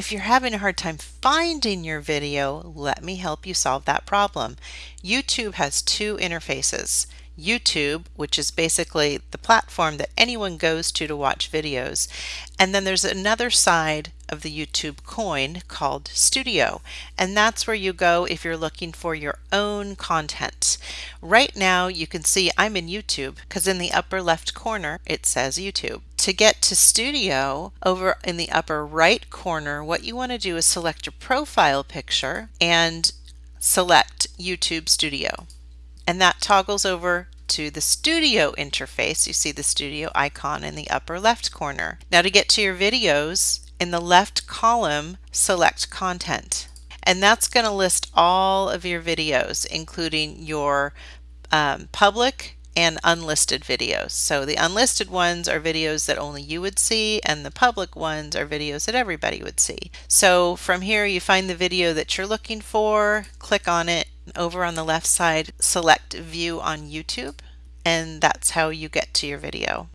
If you're having a hard time finding your video, let me help you solve that problem. YouTube has two interfaces. YouTube, which is basically the platform that anyone goes to to watch videos. And then there's another side of the YouTube coin called Studio. And that's where you go if you're looking for your own content. Right now you can see I'm in YouTube because in the upper left corner it says YouTube. To get to Studio, over in the upper right corner, what you want to do is select your profile picture and select YouTube Studio. And that toggles over to the studio interface. You see the studio icon in the upper left corner. Now to get to your videos, in the left column, select content. And that's going to list all of your videos, including your um, public and unlisted videos. So the unlisted ones are videos that only you would see and the public ones are videos that everybody would see. So from here you find the video that you're looking for, click on it, over on the left side select view on YouTube and that's how you get to your video.